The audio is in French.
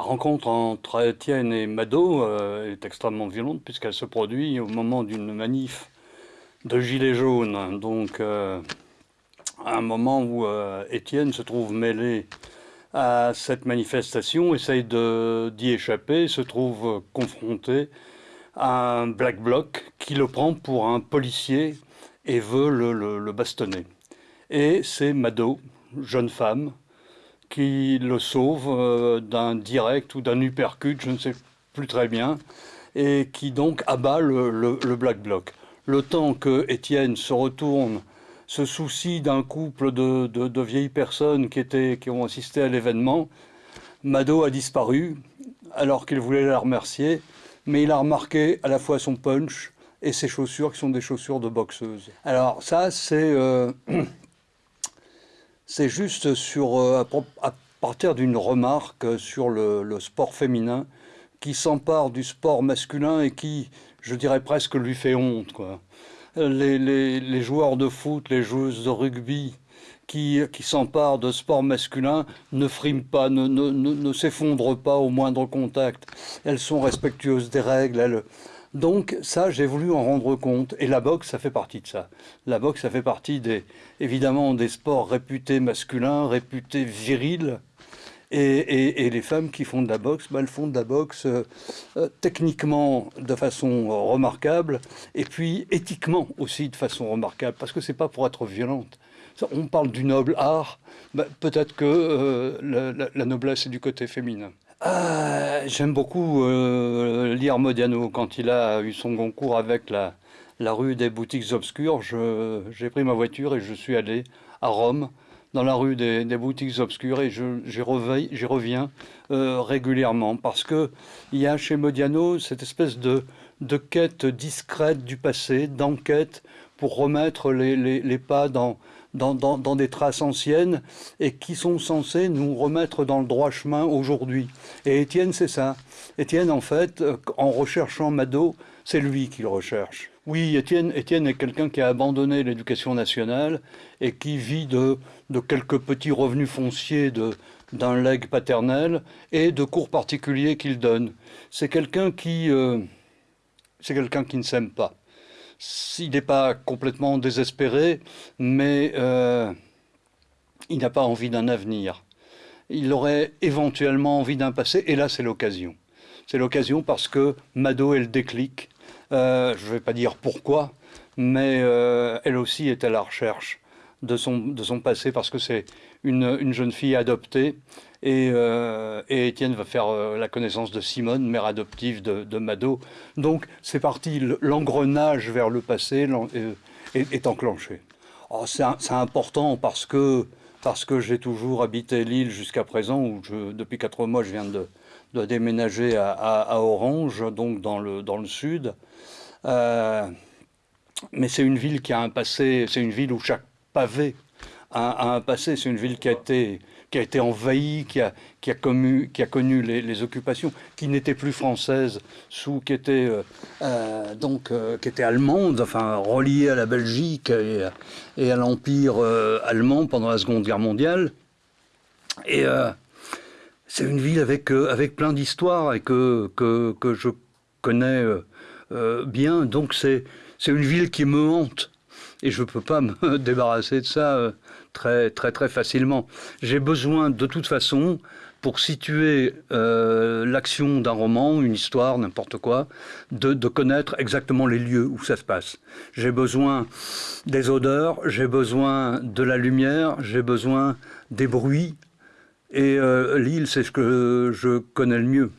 rencontre entre Étienne et Mado euh, est extrêmement violente puisqu'elle se produit au moment d'une manif de gilets jaunes. Donc, à un moment où Étienne se trouve mêlé à cette manifestation, essaye d'y échapper, se trouve confronté à un black bloc qui le prend pour un policier et veut le, bastonner. Et c'est Mado, jeune femme, qui le sauve euh, d'un direct ou d'un uppercut, je ne sais plus très bien, et qui donc abat le, black bloc. Le temps que Étienne se retourne, se soucie d'un couple de, vieilles personnes qui, étaient, qui ont assisté à l'événement, Mado a disparu alors qu'il voulait la remercier mais il a remarqué à la fois son punch et ses chaussures qui sont des chaussures de boxeuse. Alors ça, c'est euh, c'est juste sur, euh, à, partir d'une remarque sur le, sport féminin qui s'empare du sport masculin et qui, je dirais presque, lui fait honte. Les, les, joueurs de foot, les joueuses de rugby, qui, qui s'emparent de sport masculin ne friment pas, ne, ne, ne, s'effondrent pas au moindre contact. Elles sont respectueuses des règles. Donc ça, j'ai voulu en rendre compte. Et la boxe, ça fait partie de ça. La boxe, ça fait partie des, évidemment des sports réputés masculins, réputés virils. Et, les femmes qui font de la boxe, bah, elles font de la boxe euh, euh, techniquement de façon remarquable, et puis éthiquement aussi de façon remarquable, parce que c'est pas pour être violente on parle du noble art, bah, peut-être que euh, la, noblesse est du côté féminin. Ah, j'aime beaucoup euh, lire Modiano quand il a eu son concours avec la, rue des boutiques obscures. J'ai pris ma voiture et je suis allé à Rome, dans la rue des, boutiques obscures, et j'y reviens euh, régulièrement parce qu'il y a chez Modiano cette espèce de, quête discrète du passé, d'enquête pour remettre les pas dans, dans, des traces anciennes et qui sont censées nous remettre dans le droit chemin aujourd'hui. Et Étienne, c'est ça. Étienne, en fait, euh, en recherchant Mado, c'est lui qui le recherche. Oui, Étienne, Étienne est quelqu'un qui a abandonné l'éducation nationale et qui vit de, de quelques petits revenus fonciers de, d'un legs paternel et de cours particuliers qu'il donne. C'est quelqu'un qui, euh, c'est quelqu'un qui ne s'aime pas il n'est pas complètement désespéré, mais euh, il n'a pas envie d'un avenir. Il aurait éventuellement envie d'un passé, et là c'est l'occasion. C'est l'occasion parce que Mado est le déclic. Euh, je ne vais pas dire pourquoi, mais euh, elle aussi est à la recherche de son, de son passé parce que c'est une, une, jeune fille adoptée et, euh, Étienne va faire euh, la connaissance de Simone, mère adoptive de, Mado. Donc c'est parti, l'engrenage vers le passé euh, est, enclenché. Oh, c'est important parce que, parce que j'ai toujours habité l'île jusqu'à présent, où depuis quatre mois je viens de, de déménager à, à, Orange, donc dans le, dans le sud. Euh, mais c'est une ville qui a un passé, c'est une ville où chaque pavé a un passé, c'est une ville qui a été qui a été envahie, qui a, qui a, connu, les, occupations, qui n'étaient plus françaises, sous, qui étaient euh, euh, donc euh, qui était allemande, enfin reliée à la Belgique et, à l'empire allemand pendant la Seconde Guerre mondiale. Et c'est une ville avec avec plein d'histoires et que, que, que je connais bien. Donc c'est une ville qui me hante et je ne peux pas me débarrasser de ça très très très facilement. J'ai besoin de toute façon pour situer euh, l'action d'un roman, une histoire, n'importe quoi, de, connaître exactement les lieux où ça se passe. J'ai besoin des odeurs, j'ai besoin de la lumière, j'ai besoin des bruits, et euh, l'île, c'est ce que je connais le mieux.